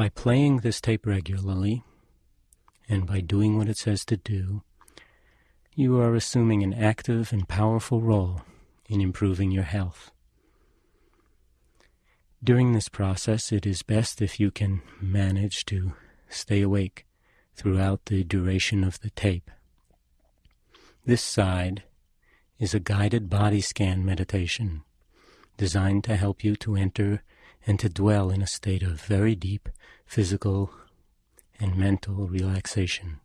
By playing this tape regularly, and by doing what it says to do, you are assuming an active and powerful role in improving your health. During this process, it is best if you can manage to stay awake throughout the duration of the tape. This side is a guided body scan meditation designed to help you to enter and to dwell in a state of very deep physical and mental relaxation.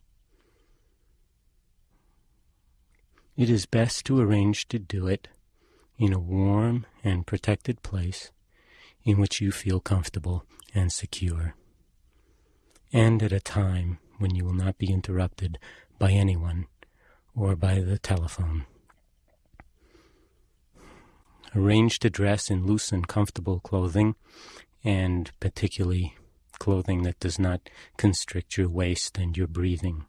It is best to arrange to do it in a warm and protected place in which you feel comfortable and secure, and at a time when you will not be interrupted by anyone or by the telephone. Arrange to dress in loose and comfortable clothing, and particularly clothing that does not constrict your waist and your breathing.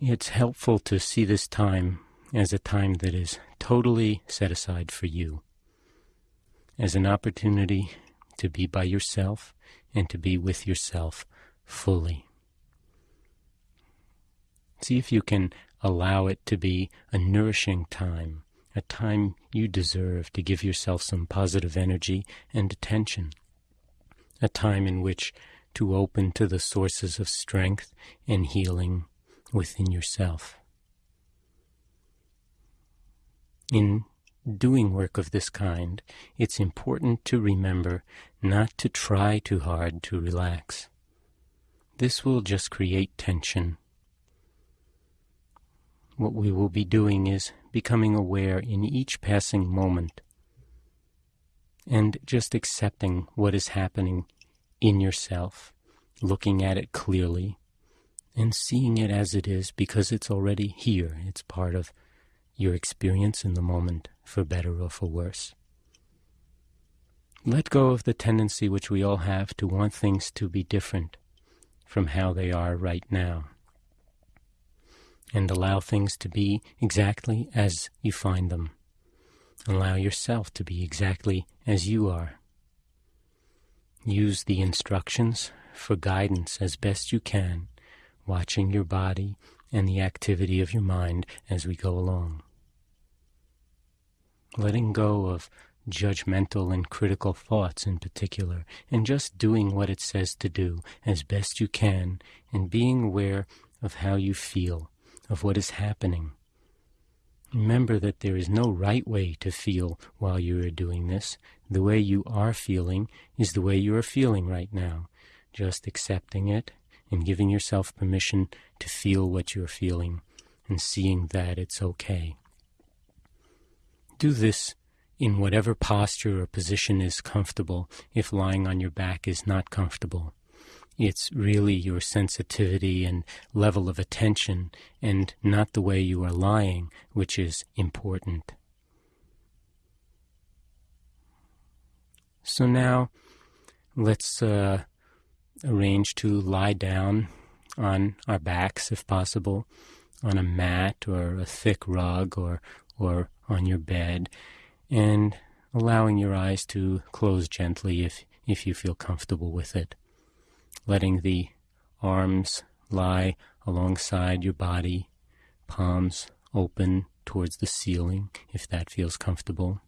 It's helpful to see this time as a time that is totally set aside for you, as an opportunity to be by yourself and to be with yourself fully. See if you can allow it to be a nourishing time, a time you deserve to give yourself some positive energy and attention, a time in which to open to the sources of strength and healing within yourself. In doing work of this kind, it's important to remember not to try too hard to relax. This will just create tension. What we will be doing is becoming aware in each passing moment and just accepting what is happening in yourself, looking at it clearly, and seeing it as it is because it's already here. It's part of your experience in the moment, for better or for worse. Let go of the tendency which we all have to want things to be different from how they are right now. And allow things to be exactly as you find them. Allow yourself to be exactly as you are. Use the instructions for guidance as best you can watching your body and the activity of your mind as we go along. Letting go of judgmental and critical thoughts in particular, and just doing what it says to do as best you can, and being aware of how you feel, of what is happening. Remember that there is no right way to feel while you are doing this. The way you are feeling is the way you are feeling right now. Just accepting it and giving yourself permission to feel what you're feeling and seeing that it's okay. Do this in whatever posture or position is comfortable if lying on your back is not comfortable. It's really your sensitivity and level of attention and not the way you are lying which is important. So now let's uh, arrange to lie down on our backs, if possible, on a mat or a thick rug or, or on your bed, and allowing your eyes to close gently if, if you feel comfortable with it. Letting the arms lie alongside your body, palms open towards the ceiling if that feels comfortable,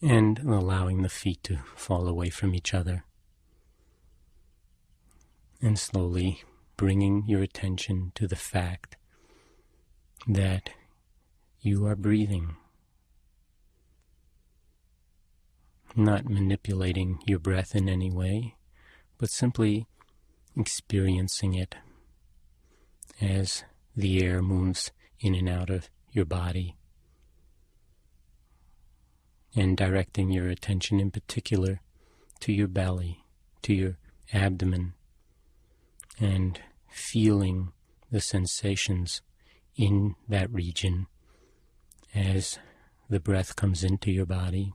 and allowing the feet to fall away from each other and slowly bringing your attention to the fact that you are breathing, not manipulating your breath in any way, but simply experiencing it as the air moves in and out of your body, and directing your attention in particular to your belly, to your abdomen, and feeling the sensations in that region as the breath comes into your body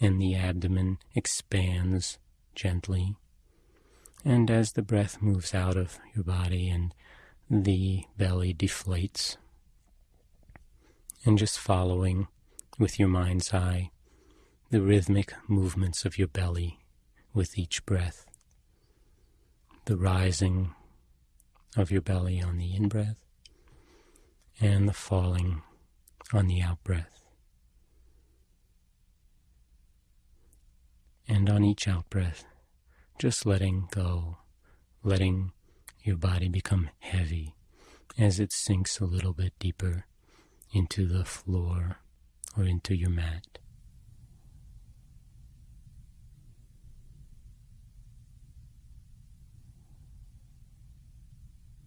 and the abdomen expands gently. And as the breath moves out of your body and the belly deflates, and just following with your mind's eye the rhythmic movements of your belly with each breath. The rising of your belly on the in breath and the falling on the out breath. And on each out breath, just letting go, letting your body become heavy as it sinks a little bit deeper into the floor or into your mat.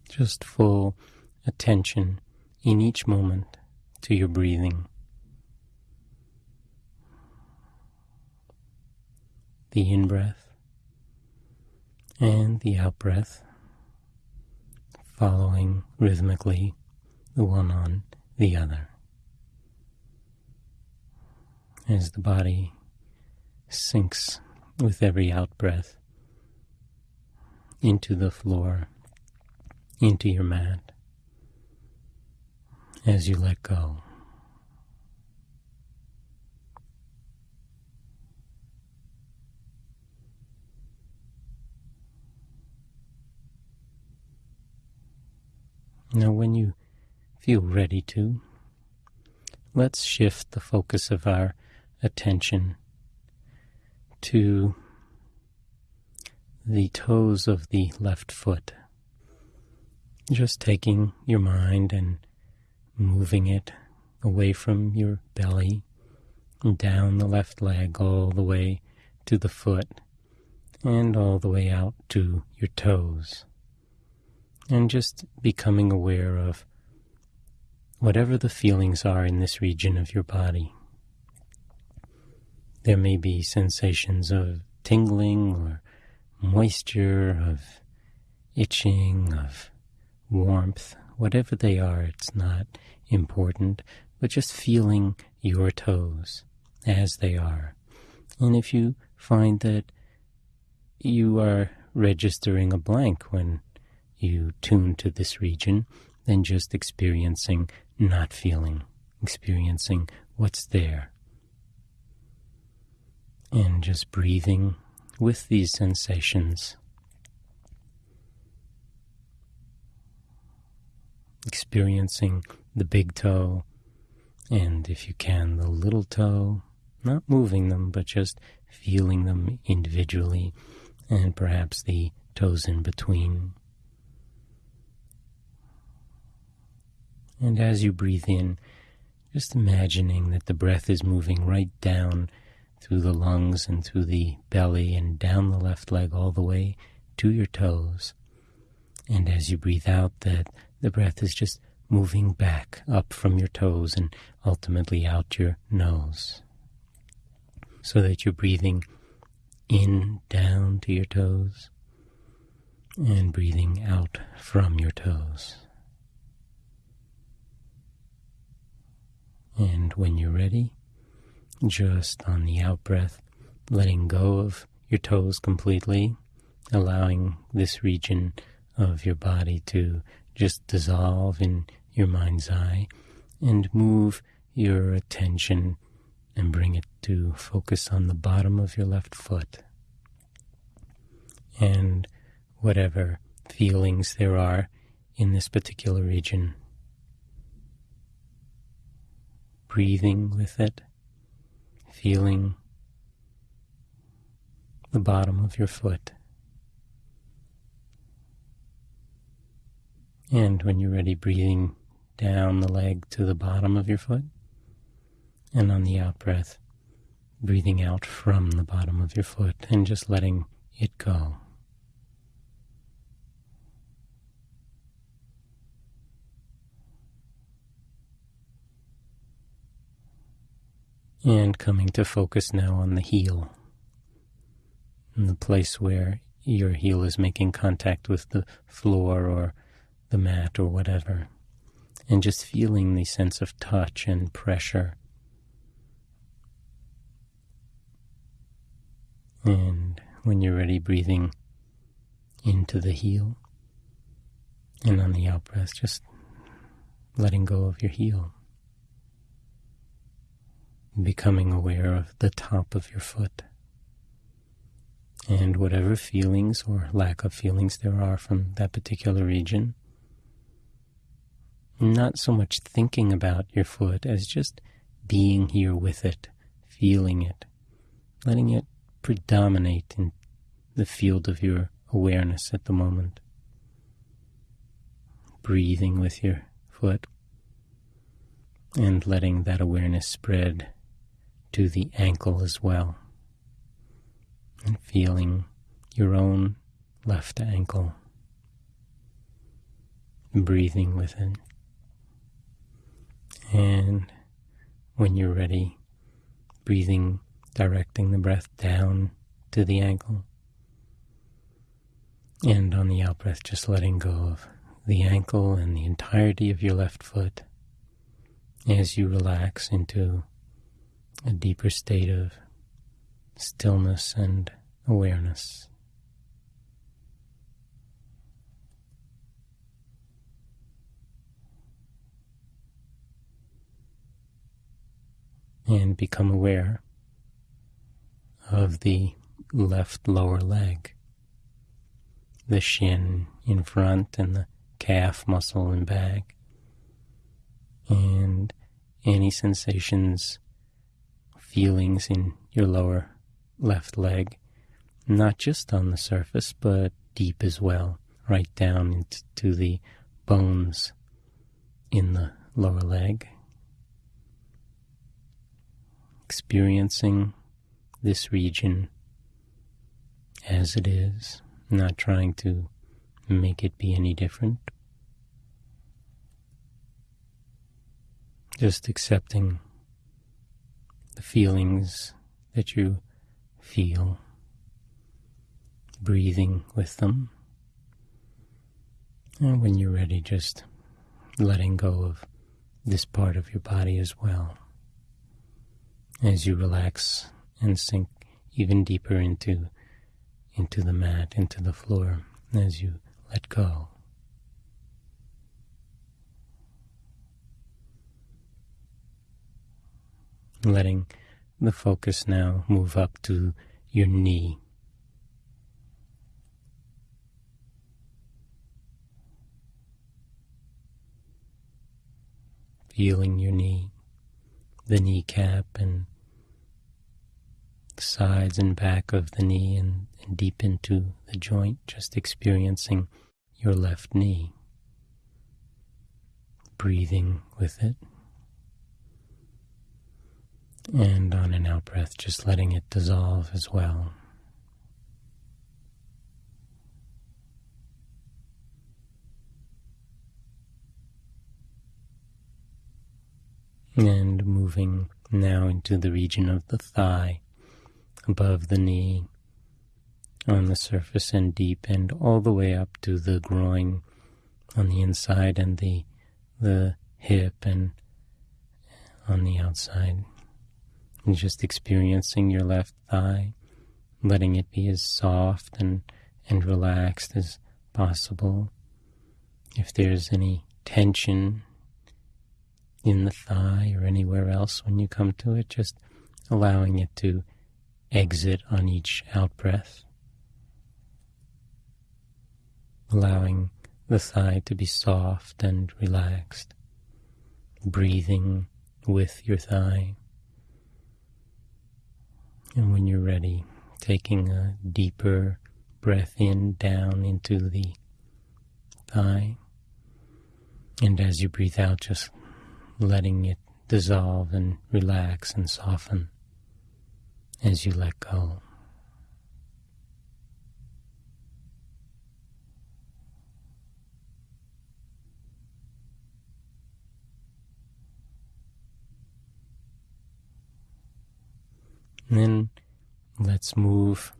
Just full attention in each moment to your breathing. The in breath and the out breath following rhythmically the one on the other. As the body sinks with every out breath into the floor, into your mat, as you let go. Now, when you feel ready to, let's shift the focus of our attention to the toes of the left foot. Just taking your mind and moving it away from your belly down the left leg all the way to the foot and all the way out to your toes. And just becoming aware of whatever the feelings are in this region of your body. There may be sensations of tingling or moisture, of itching, of warmth, whatever they are, it's not important, but just feeling your toes as they are. And if you find that you are registering a blank when you tune to this region, than just experiencing not feeling, experiencing what's there. And just breathing with these sensations. Experiencing the big toe, and if you can, the little toe, not moving them, but just feeling them individually, and perhaps the toes in between. And as you breathe in, just imagining that the breath is moving right down through the lungs and through the belly and down the left leg all the way to your toes. And as you breathe out, that the breath is just moving back up from your toes and ultimately out your nose. So that you're breathing in down to your toes and breathing out from your toes. And when you're ready, just on the out breath, letting go of your toes completely, allowing this region of your body to just dissolve in your mind's eye and move your attention and bring it to focus on the bottom of your left foot. And whatever feelings there are in this particular region breathing with it, feeling the bottom of your foot. And when you're ready, breathing down the leg to the bottom of your foot. And on the out breath, breathing out from the bottom of your foot and just letting it go. And coming to focus now on the heel, the place where your heel is making contact with the floor or the mat or whatever, and just feeling the sense of touch and pressure. And when you're ready, breathing into the heel, and on the out breath, just letting go of your heel becoming aware of the top of your foot And whatever feelings or lack of feelings there are from that particular region, not so much thinking about your foot as just being here with it, feeling it, letting it predominate in the field of your awareness at the moment. Breathing with your foot and letting that awareness spread to the ankle as well. And feeling your own left ankle. Breathing with it. And when you're ready, breathing, directing the breath down to the ankle. And on the out breath, just letting go of the ankle and the entirety of your left foot as you relax into a deeper state of stillness and awareness. And become aware of the left lower leg, the shin in front and the calf muscle and back, and any sensations, feelings in your lower left leg, not just on the surface, but deep as well, right down into the bones in the lower leg. Experiencing this region as it is, not trying to make it be any different. Just accepting the feelings that you feel, breathing with them. And when you're ready, just letting go of this part of your body as well. As you relax and sink even deeper into into the mat, into the floor, as you let go. Letting the focus now move up to your knee. Feeling your knee, the kneecap, and the sides and back of the knee, and, and deep into the joint, just experiencing your left knee. Breathing with it. And on an out breath, just letting it dissolve as well. And moving now into the region of the thigh, above the knee, on the surface and deep, and all the way up to the groin on the inside and the the hip and on the outside. And just experiencing your left thigh, letting it be as soft and, and relaxed as possible. If there's any tension in the thigh or anywhere else when you come to it, just allowing it to exit on each out breath allowing the thigh to be soft and relaxed, breathing with your thigh. And when you're ready, taking a deeper breath in down into the thigh. And as you breathe out, just letting it dissolve and relax and soften as you let go. Then let's move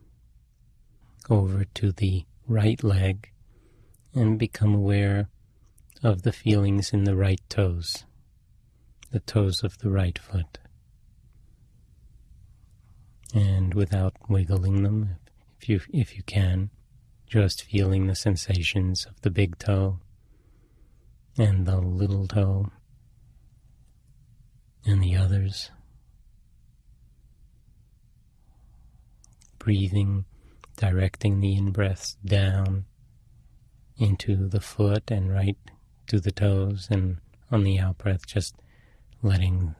over to the right leg and become aware of the feelings in the right toes, the toes of the right foot. And without wiggling them, if you, if you can, just feeling the sensations of the big toe and the little toe and the others. Breathing directing the in-breaths down into the foot and right to the toes, and on the out-breath, just letting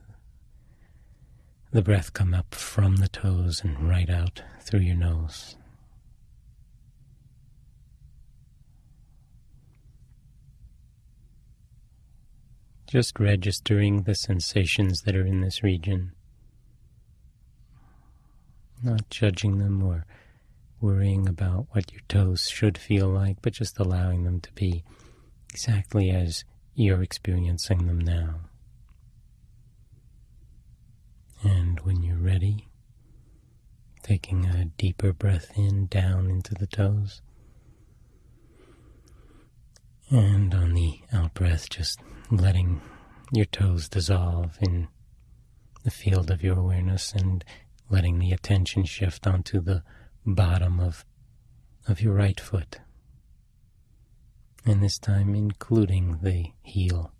the breath come up from the toes and right out through your nose. Just registering the sensations that are in this region, not judging them or worrying about what your toes should feel like, but just allowing them to be exactly as you're experiencing them now. And when you're ready, taking a deeper breath in down into the toes. And on the out breath, just letting your toes dissolve in the field of your awareness and letting the attention shift onto the bottom of, of your right foot. And this time including the heel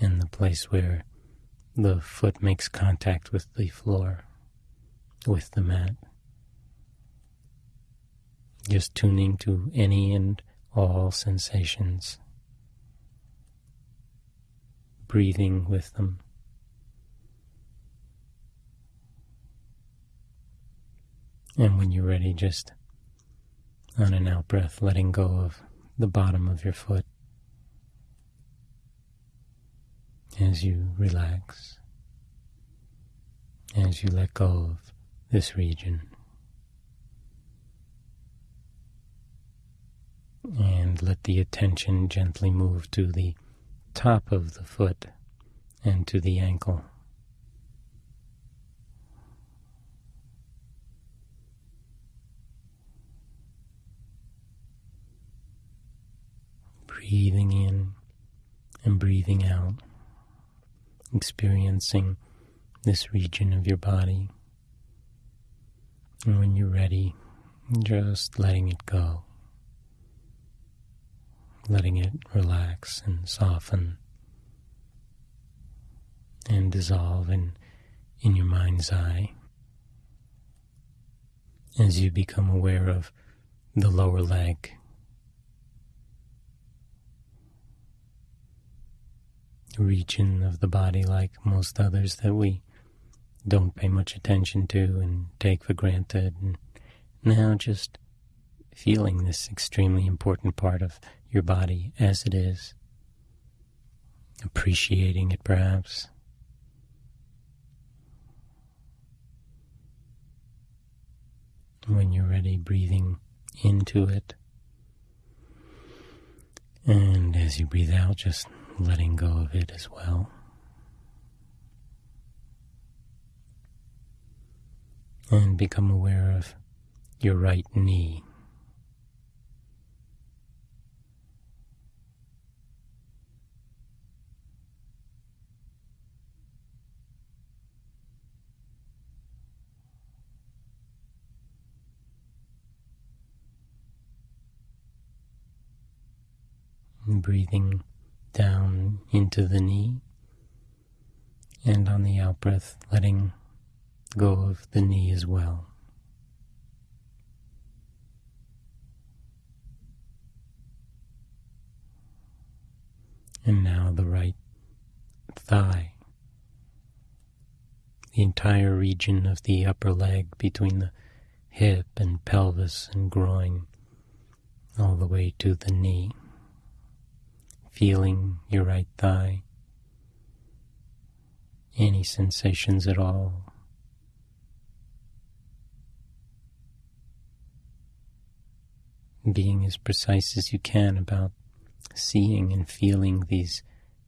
and the place where the foot makes contact with the floor, with the mat. Just tuning to any and all sensations, breathing with them. And when you're ready, just on an out breath, letting go of the bottom of your foot. as you relax, as you let go of this region. And let the attention gently move to the top of the foot and to the ankle. Breathing in and breathing out experiencing this region of your body. And when you're ready, just letting it go, letting it relax and soften and dissolve in, in your mind's eye as you become aware of the lower leg region of the body like most others that we don't pay much attention to and take for granted. And now just feeling this extremely important part of your body as it is, appreciating it perhaps. When you're ready, breathing into it. And as you breathe out, just letting go of it as well. And become aware of your right knee. breathing down into the knee, and on the out breath, letting go of the knee as well. And now the right thigh, the entire region of the upper leg between the hip and pelvis and groin, all the way to the knee feeling your right thigh, any sensations at all. Being as precise as you can about seeing and feeling these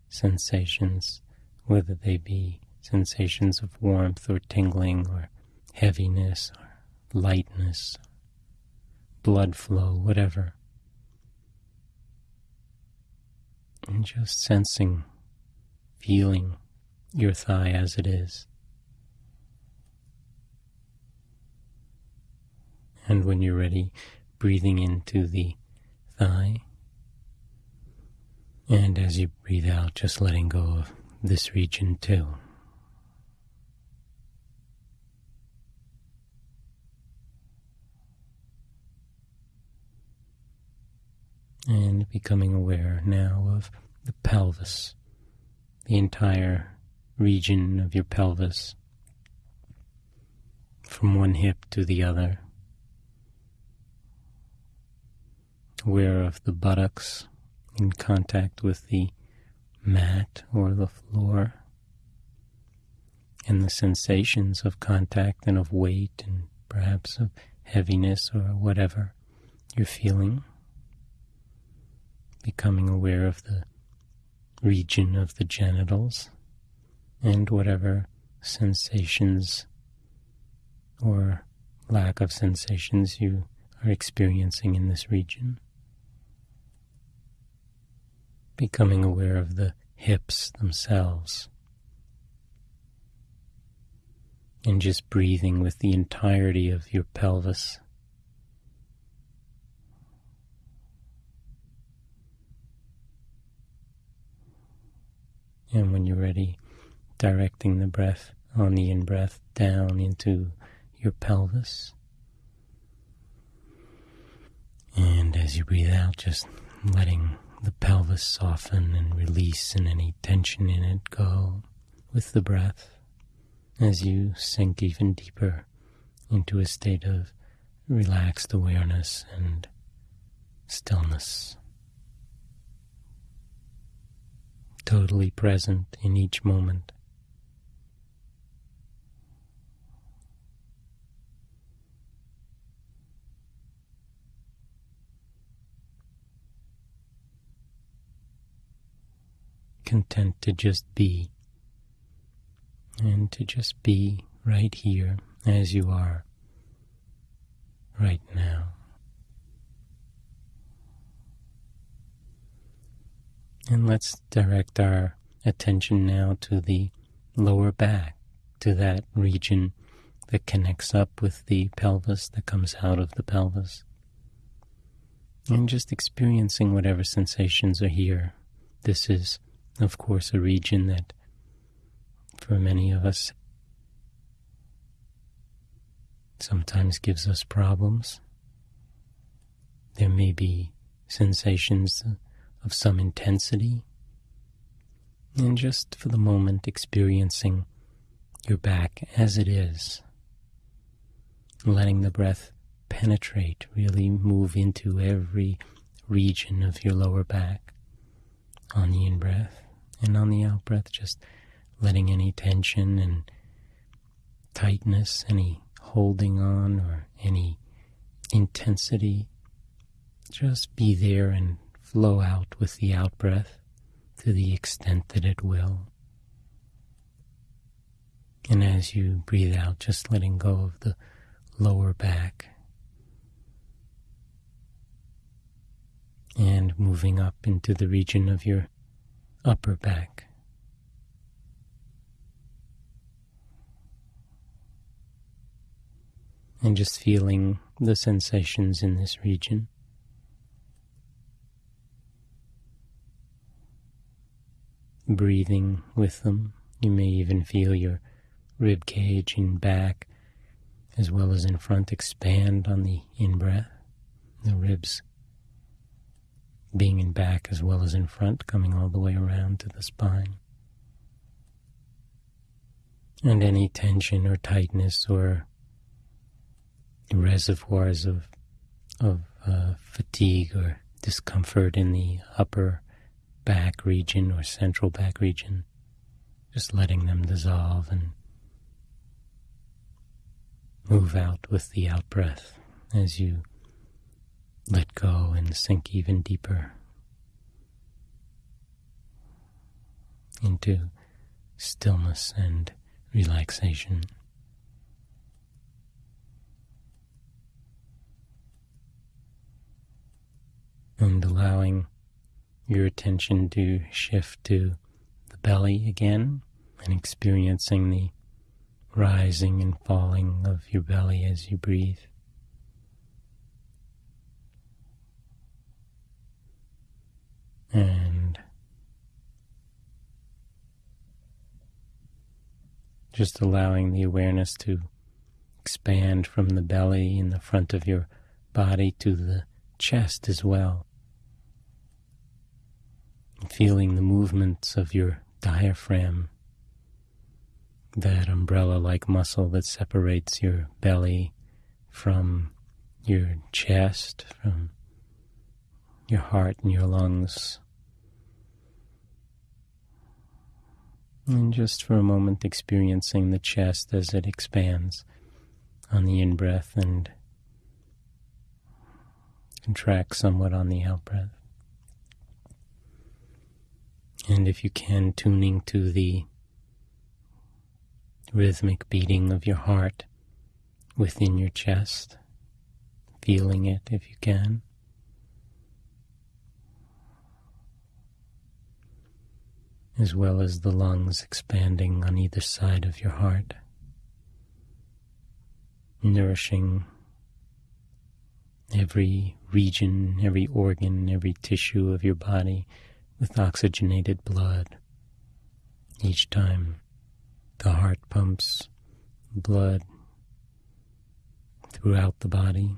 sensations, whether they be sensations of warmth or tingling or heaviness or lightness, blood flow, whatever. And just sensing, feeling your thigh as it is. And when you're ready, breathing into the thigh. And as you breathe out, just letting go of this region too. And becoming aware now of the pelvis, the entire region of your pelvis, from one hip to the other. Aware of the buttocks in contact with the mat or the floor and the sensations of contact and of weight and perhaps of heaviness or whatever you're feeling. Becoming aware of the region of the genitals and whatever sensations or lack of sensations you are experiencing in this region. Becoming aware of the hips themselves and just breathing with the entirety of your pelvis. And when you're ready, directing the breath on the in breath down into your pelvis. And as you breathe out, just letting the pelvis soften and release and any tension in it go with the breath as you sink even deeper into a state of relaxed awareness and stillness. Totally present in each moment. Content to just be and to just be right here as you are right now. And let's direct our attention now to the lower back, to that region that connects up with the pelvis, that comes out of the pelvis. And just experiencing whatever sensations are here. This is, of course, a region that for many of us sometimes gives us problems. There may be sensations of some intensity, and just for the moment experiencing your back as it is, letting the breath penetrate, really move into every region of your lower back on the in breath, and on the out breath, just letting any tension and tightness, any holding on, or any intensity just be there and flow out with the out breath to the extent that it will. And as you breathe out, just letting go of the lower back and moving up into the region of your upper back. and just feeling the sensations in this region. Breathing with them. You may even feel your rib cage in back as well as in front expand on the in breath. The ribs being in back as well as in front, coming all the way around to the spine. And any tension or tightness or reservoirs of of uh, fatigue or discomfort in the upper back region or central back region, just letting them dissolve and move out with the out breath as you let go and sink even deeper into stillness and relaxation. and allowing your attention to shift to the belly again and experiencing the rising and falling of your belly as you breathe. And just allowing the awareness to expand from the belly in the front of your body to the chest as well, feeling the movements of your diaphragm, that umbrella like muscle that separates your belly from your chest, from your heart and your lungs. And just for a moment, experiencing the chest as it expands on the in breath and contracts somewhat on the out breath. And if you can, tuning to the rhythmic beating of your heart within your chest, feeling it if you can. As well as the lungs expanding on either side of your heart, nourishing every region, every organ, every tissue of your body with oxygenated blood. Each time the heart pumps blood throughout the body.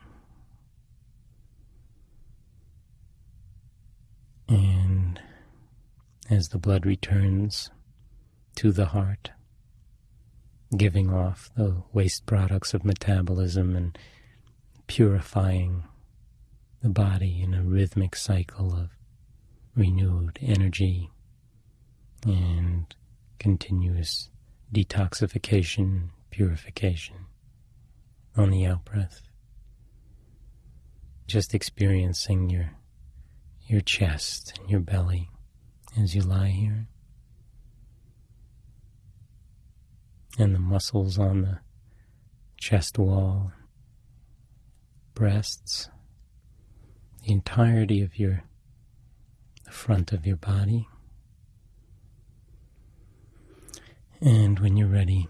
And as the blood returns to the heart, giving off the waste products of metabolism and purifying the body in a rhythmic cycle of renewed energy and continuous detoxification, purification on the out breath. Just experiencing your your chest and your belly as you lie here. And the muscles on the chest wall, breasts, the entirety of your front of your body. And when you're ready,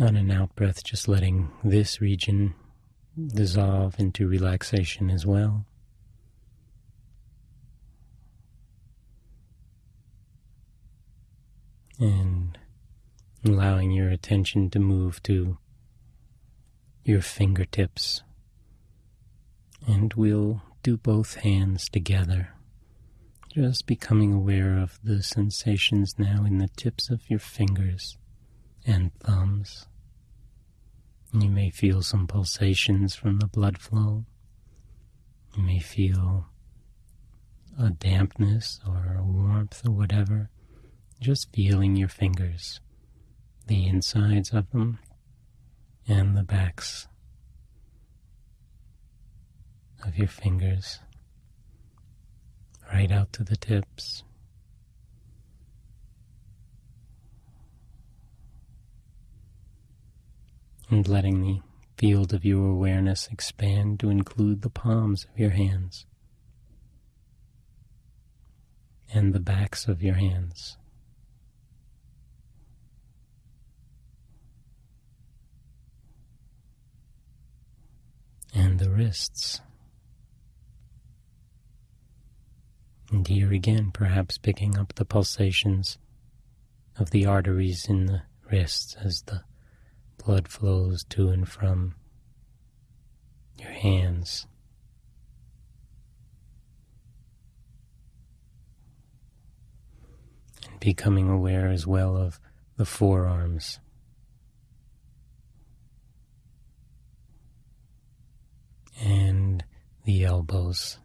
on an out breath, just letting this region dissolve into relaxation as well. And allowing your attention to move to your fingertips. And we'll do both hands together. Just becoming aware of the sensations now in the tips of your fingers and thumbs. You may feel some pulsations from the blood flow. You may feel a dampness or a warmth or whatever. Just feeling your fingers, the insides of them, and the backs of your fingers right out to the tips. And letting the field of your awareness expand to include the palms of your hands and the backs of your hands. And the wrists. And here again, perhaps picking up the pulsations of the arteries in the wrists as the blood flows to and from your hands. And becoming aware as well of the forearms. And the elbows.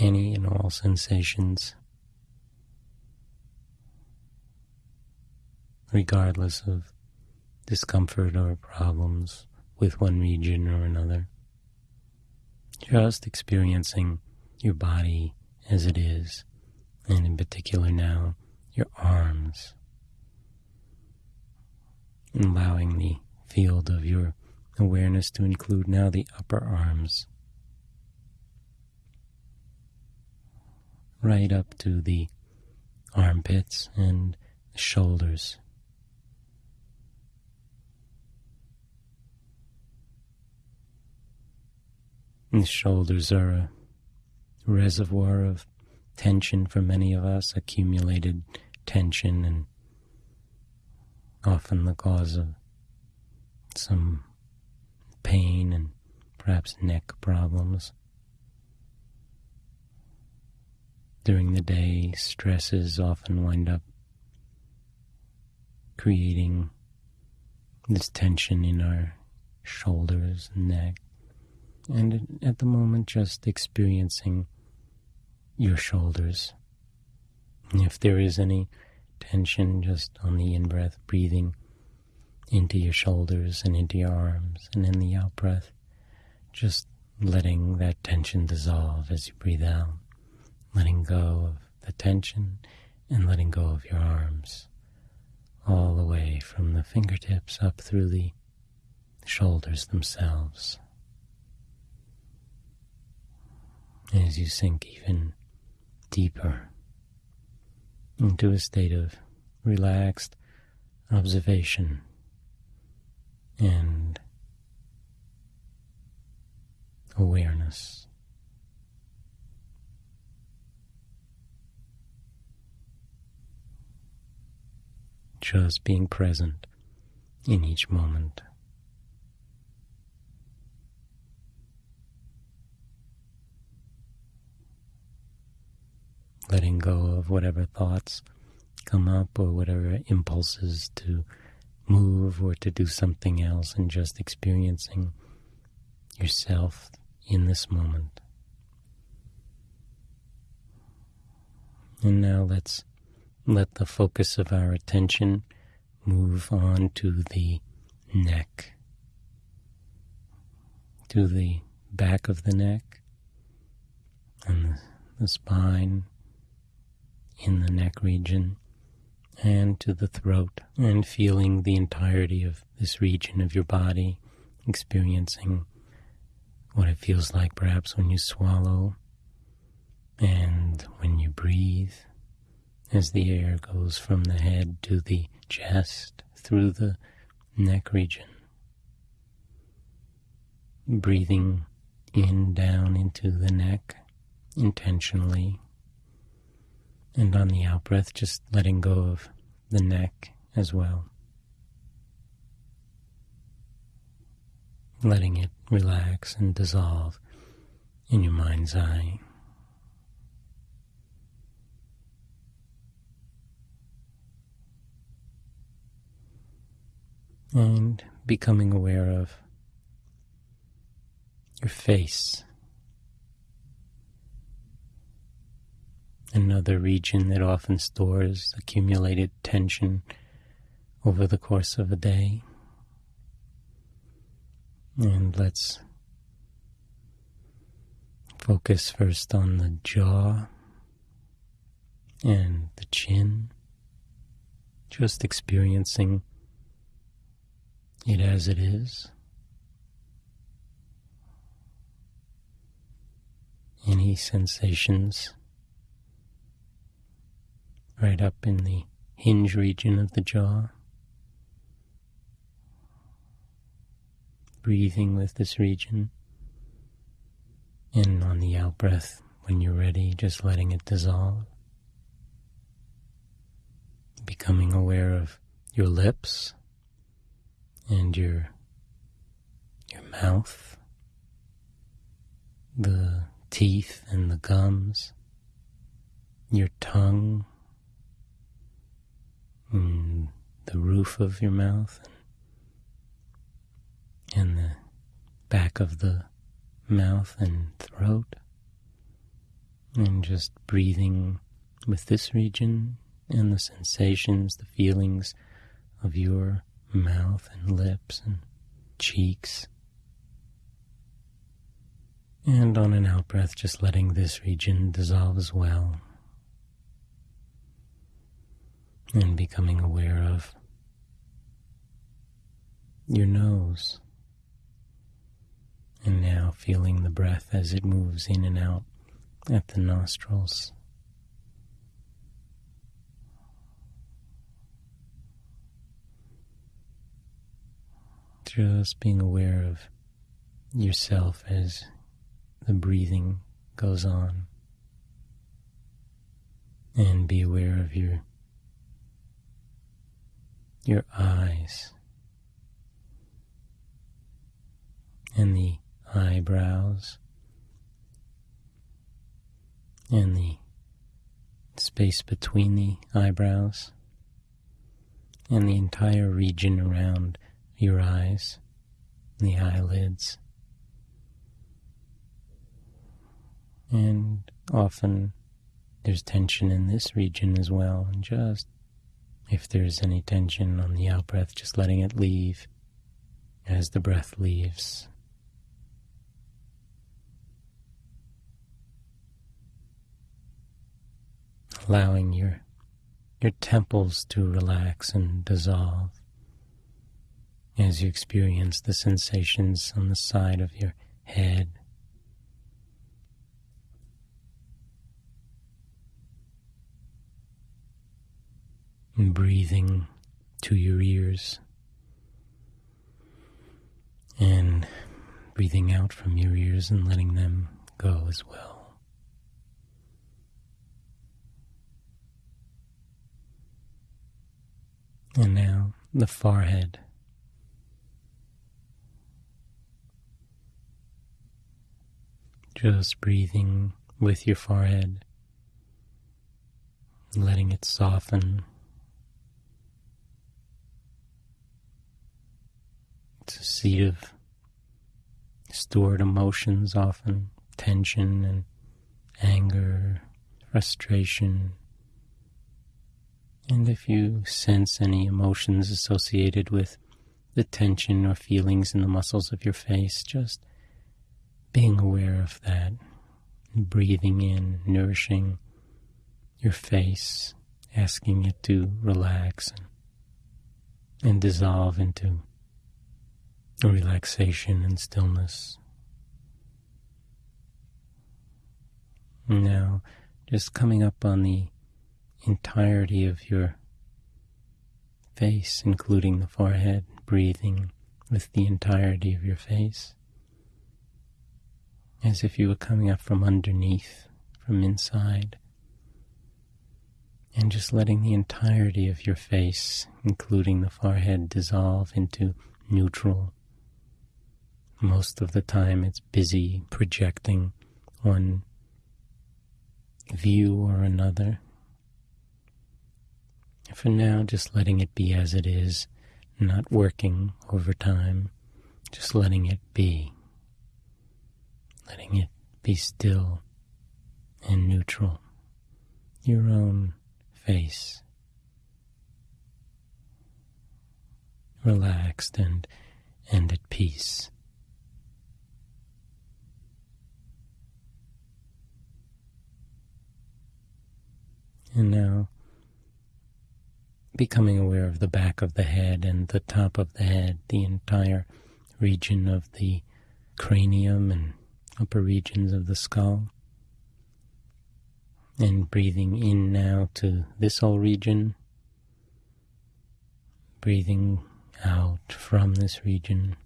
Any and all sensations, regardless of discomfort or problems with one region or another. Just experiencing your body as it is, and in particular now, your arms, allowing the field of your awareness to include now the upper arms right up to the armpits and shoulders. And the shoulders are a reservoir of tension for many of us, accumulated tension, and often the cause of some pain and perhaps neck problems. During the day, stresses often wind up creating this tension in our shoulders neck. And at the moment, just experiencing your shoulders. If there is any tension just on the in breath, breathing into your shoulders and into your arms, and in the out breath, just letting that tension dissolve as you breathe out, letting go of the tension and letting go of your arms, all the way from the fingertips up through the shoulders themselves. As you sink even deeper into a state of relaxed observation and awareness. Just being present in each moment. letting go of whatever thoughts come up or whatever impulses to move or to do something else and just experiencing yourself in this moment. And now let's let the focus of our attention move on to the neck, to the back of the neck and the, spine in the neck region and to the throat, and feeling the entirety of this region of your body, experiencing what it feels like perhaps when you swallow and when you breathe as the air goes from the head to the chest through the neck region. Breathing in down into the neck intentionally and on the out breath, just letting go of the neck as well. Letting it relax and dissolve in your mind's eye. And becoming aware of your face another region that often stores accumulated tension over the course of a day. And let's focus first on the jaw and the chin, just experiencing it as it is. Any sensations right up in the hinge region of the jaw. Breathing with this region. And on the out breath, when you're ready, just letting it dissolve. Becoming aware of your lips and your your mouth, the teeth and the gums, your tongue mm, the roof of your mouth and the back of the mouth and throat. And just breathing with this region and the sensations, the feelings of your mouth and lips and cheeks. And on an out breath, just letting this region dissolve as well and becoming aware of your nose. And now feeling the breath as it moves in and out at the nostrils. Just being aware of yourself as the breathing goes on. And be aware of your your eyes and the eyebrows and the space between the eyebrows and the entire region around your eyes, the eyelids. And often there's tension in this region as well, and just if there's any tension on the out breath, just letting it leave as the breath leaves. Allowing your your temples to relax and dissolve as you experience the sensations on the side of your head and breathing to your ears and breathing out from your ears and letting them go as well. And now the forehead. Just breathing with your forehead, letting it soften It's a seat of stored emotions, often tension and anger, frustration. And if you sense any emotions associated with the tension or feelings in the muscles of your face, just being aware of that, breathing in, nourishing your face, asking it to relax and, and dissolve into relaxation and stillness. Now, just coming up on the entirety of your face, including the forehead, breathing with the entirety of your face, as if you were coming up from underneath, from inside, and just letting the entirety of your face, including the forehead, dissolve into neutral most of the time it's busy projecting one view or another. For now, just letting it be as it is, not working over time, just letting it be. Letting it be still and neutral. Your own face. Relaxed and, and at peace. And now becoming aware of the back of the head and the top of the head, the entire region of the cranium and upper regions of the skull. And breathing in now to this whole region, breathing out from this region.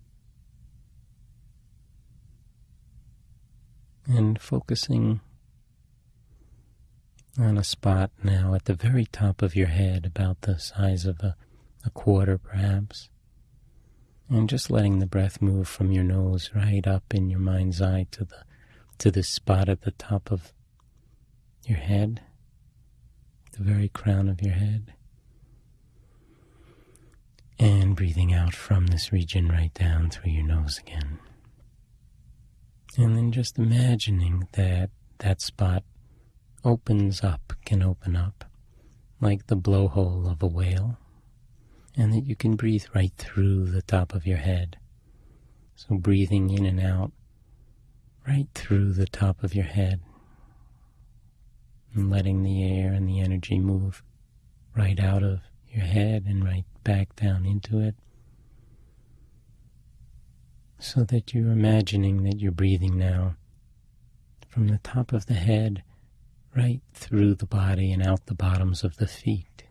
And focusing on a spot now at the very top of your head, about the size of a, a quarter perhaps. And just letting the breath move from your nose right up in your mind's eye to the to the spot at the top of your head, the very crown of your head. And breathing out from this region right down through your nose again. And then just imagining that that spot opens up, can open up, like the blowhole of a whale, and that you can breathe right through the top of your head. So breathing in and out right through the top of your head, and letting the air and the energy move right out of your head and right back down into it. So that you're imagining that you're breathing now from the top of the head right through the body and out the bottoms of the feet.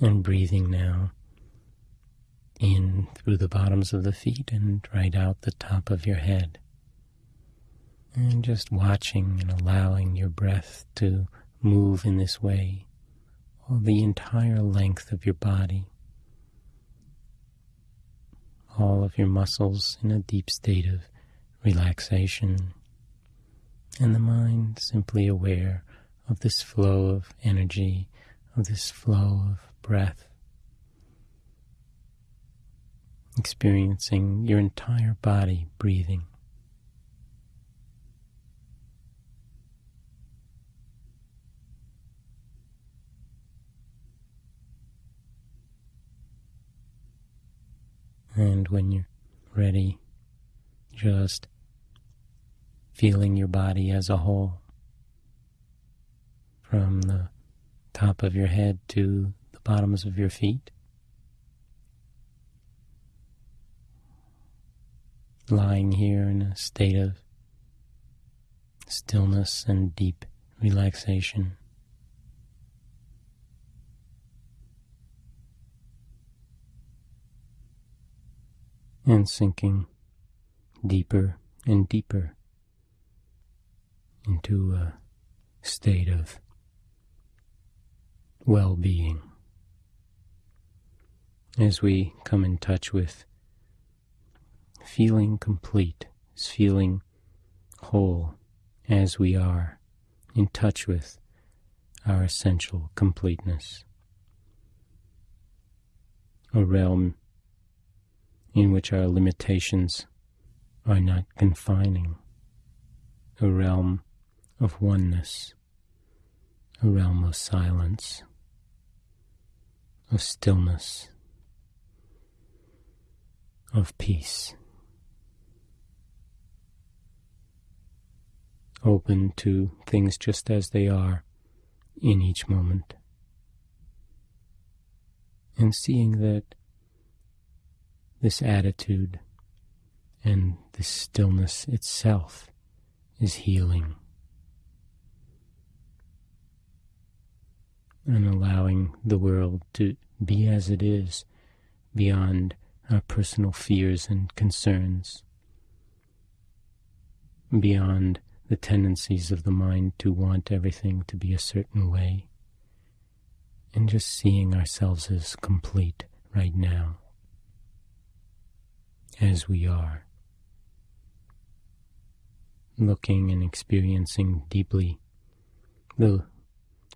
And breathing now in through the bottoms of the feet and right out the top of your head. And just watching and allowing your breath to move in this way all the entire length of your body, all of your muscles in a deep state of relaxation, and the mind simply aware of this flow of energy, of this flow of breath, experiencing your entire body breathing. And when you're ready, just feeling your body as a whole from the top of your head to bottoms of your feet. Lying here in a state of stillness and deep relaxation. and sinking deeper and deeper into a state of well being. As we come in touch with feeling complete, feeling whole as we are, in touch with our essential completeness. A realm in which our limitations are not confining, a realm of oneness, a realm of silence, of stillness, of peace, open to things just as they are in each moment, and seeing that this attitude and this stillness itself is healing. And allowing the world to be as it is beyond our personal fears and concerns, beyond the tendencies of the mind to want everything to be a certain way, and just seeing ourselves as complete right now as we are, looking and experiencing deeply the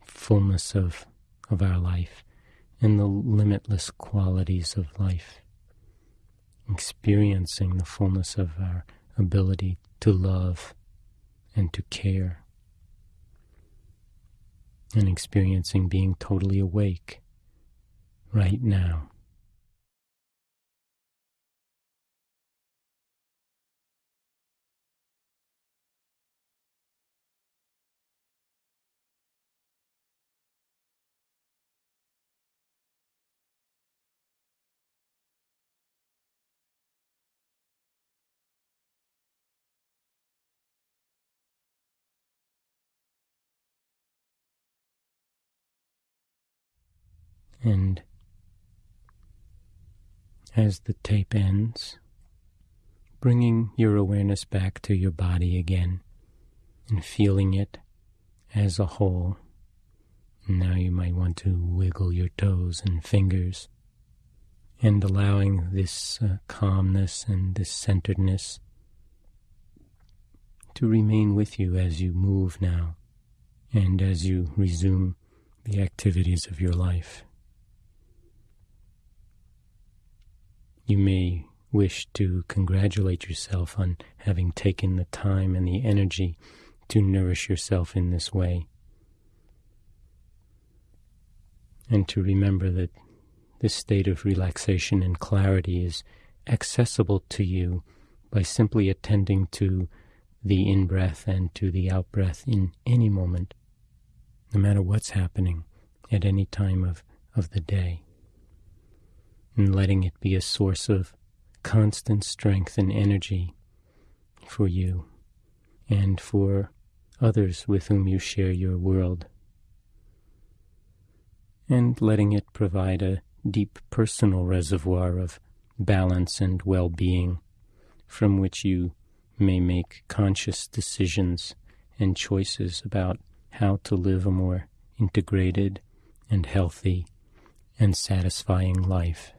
fullness of, of our life and the limitless qualities of life, experiencing the fullness of our ability to love and to care, and experiencing being totally awake right now. And as the tape ends, bringing your awareness back to your body again and feeling it as a whole. Now you might want to wiggle your toes and fingers and allowing this uh, calmness and this centeredness to remain with you as you move now and as you resume the activities of your life. You may wish to congratulate yourself on having taken the time and the energy to nourish yourself in this way. And to remember that this state of relaxation and clarity is accessible to you by simply attending to the in breath and to the out breath in any moment, no matter what's happening at any time of, of the day and letting it be a source of constant strength and energy for you and for others with whom you share your world. And letting it provide a deep personal reservoir of balance and well being from which you may make conscious decisions and choices about how to live a more integrated and healthy and satisfying life.